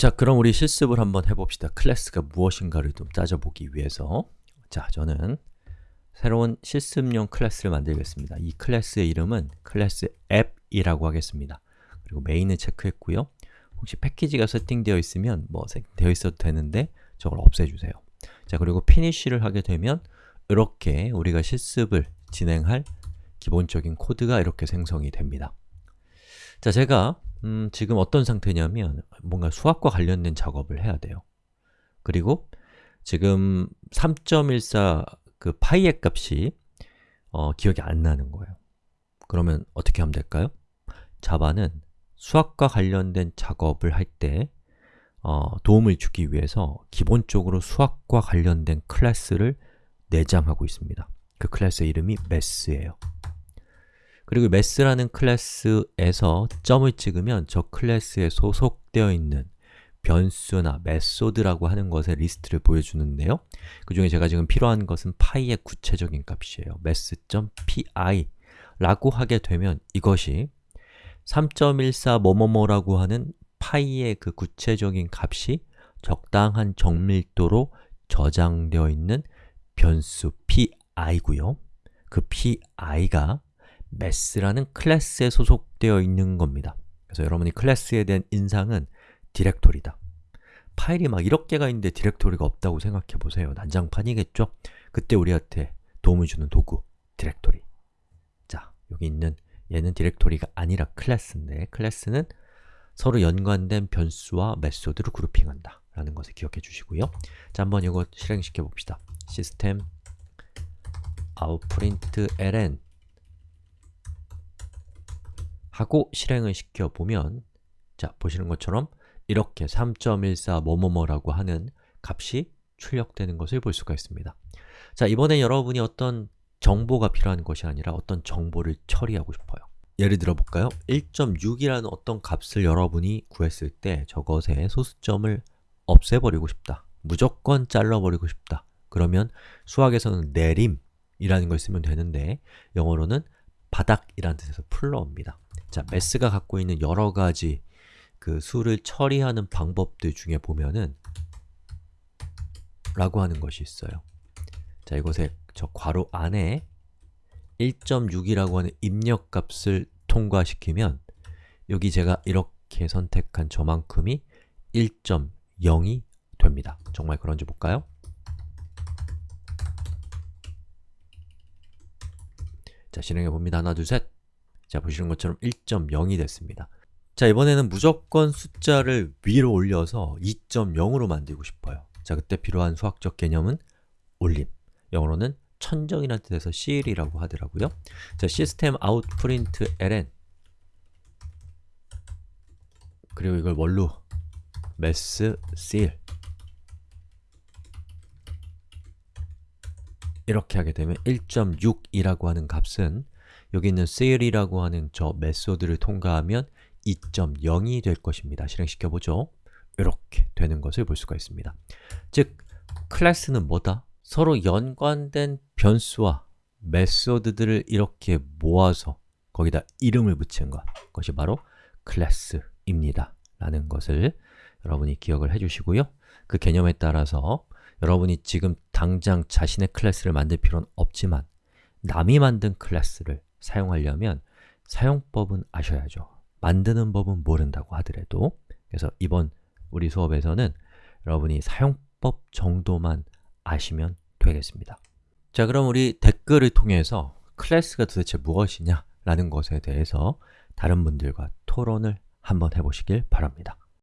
자, 그럼 우리 실습을 한번 해봅시다. 클래스가 무엇인가를 좀 따져보기 위해서 자, 저는 새로운 실습용 클래스를 만들겠습니다. 이 클래스의 이름은 ClassApp이라고 하겠습니다. 그리고 main을 체크했고요. 혹시 패키지가 세팅되어 있으면 뭐 세팅되어 있어도 되는데 저걸 없애주세요. 자, 그리고 finish를 하게 되면 이렇게 우리가 실습을 진행할 기본적인 코드가 이렇게 생성이 됩니다. 자, 제가 음, 지금 어떤 상태냐면 뭔가 수학과 관련된 작업을 해야 돼요. 그리고 지금 3.14 그 파이의 값이 어, 기억이 안 나는 거예요. 그러면 어떻게 하면 될까요? 자바는 수학과 관련된 작업을 할때 어, 도움을 주기 위해서 기본적으로 수학과 관련된 클래스를 내장하고 있습니다. 그 클래스 이름이 Math예요. 그리고 Math라는 클래스에서 점을 찍으면 저 클래스에 소속되어 있는 변수나 method라고 하는 것의 리스트를 보여주는데요. 그 중에 제가 지금 필요한 것은 파이의 구체적인 값이에요. Math.PI 라고 하게 되면 이것이 3.14 뭐뭐뭐라고 하는 파이의 그 구체적인 값이 적당한 정밀도로 저장되어 있는 변수 PI고요. 그 PI가 Math라는 클래스에 소속되어 있는 겁니다. 그래서 여러분이 클래스에 대한 인상은 디렉토리다. 파일이 막 1억 개가 있는데 디렉토리가 없다고 생각해 보세요. 난장판이겠죠? 그때 우리한테 도움을 주는 도구, 디렉토리. 자, 여기 있는 얘는 디렉토리가 아니라 클래스인데 클래스는 서로 연관된 변수와 method를 grouping한다 라는 것을 기억해 주시고요. 자, 한번 이거 실행시켜 봅시다. 시스템 outprintln 하고 실행을 시켜보면 자, 보시는 것처럼 이렇게 3.14 뭐뭐뭐라고 하는 값이 출력되는 것을 볼 수가 있습니다. 자, 이번에 여러분이 어떤 정보가 필요한 것이 아니라 어떤 정보를 처리하고 싶어요. 예를 들어 볼까요? 1.6이라는 어떤 값을 여러분이 구했을 때 저것의 소수점을 없애버리고 싶다. 무조건 잘라버리고 싶다. 그러면 수학에서는 내림이라는 걸 쓰면 되는데 영어로는 바닥이라는 뜻에서 풀러옵니다. 자, 매스가 갖고 있는 여러 가지 그 수를 처리하는 방법들 중에 보면은 라고 하는 것이 있어요. 자, 이곳에 저 괄호 안에 1.6이라고 하는 입력값을 통과시키면 여기 제가 이렇게 선택한 저만큼이 1.0이 됩니다. 정말 그런지 볼까요? 자, 실행해 봅니다. 하나, 둘, 셋. 자, 보시는 것처럼 1.0이 됐습니다. 자, 이번에는 무조건 숫자를 위로 올려서 2.0으로 만들고 싶어요. 자, 그때 필요한 수학적 개념은 올림. 영어로는 천정이라는 뜻에서 CL이라고 하더라고요. 자, 시스템 out print ln 그리고 이걸 뭘로? mass cl 이렇게 하게 되면 1.6이라고 하는 값은 여기 있는 cl이라고 하는 저 메소드를 통과하면 2.0이 될 것입니다. 실행시켜보죠. 이렇게 되는 것을 볼 수가 있습니다. 즉, 클래스는 뭐다? 서로 연관된 변수와 method들을 이렇게 모아서 거기다 이름을 붙인 것, 그것이 바로 클래스입니다. 라는 것을 여러분이 기억을 해주시고요. 그 개념에 따라서 여러분이 지금 당장 자신의 클래스를 만들 필요는 없지만 남이 만든 클래스를 사용하려면 사용법은 아셔야죠. 만드는 법은 모른다고 하더라도 그래서 이번 우리 수업에서는 여러분이 사용법 정도만 아시면 되겠습니다. 자, 그럼 우리 댓글을 통해서 클래스가 도대체 무엇이냐 라는 것에 대해서 다른 분들과 토론을 한번 해보시길 바랍니다.